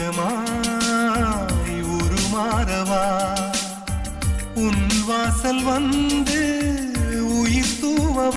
மேகமாய் உருமாறவா உன் வாசல் வந்து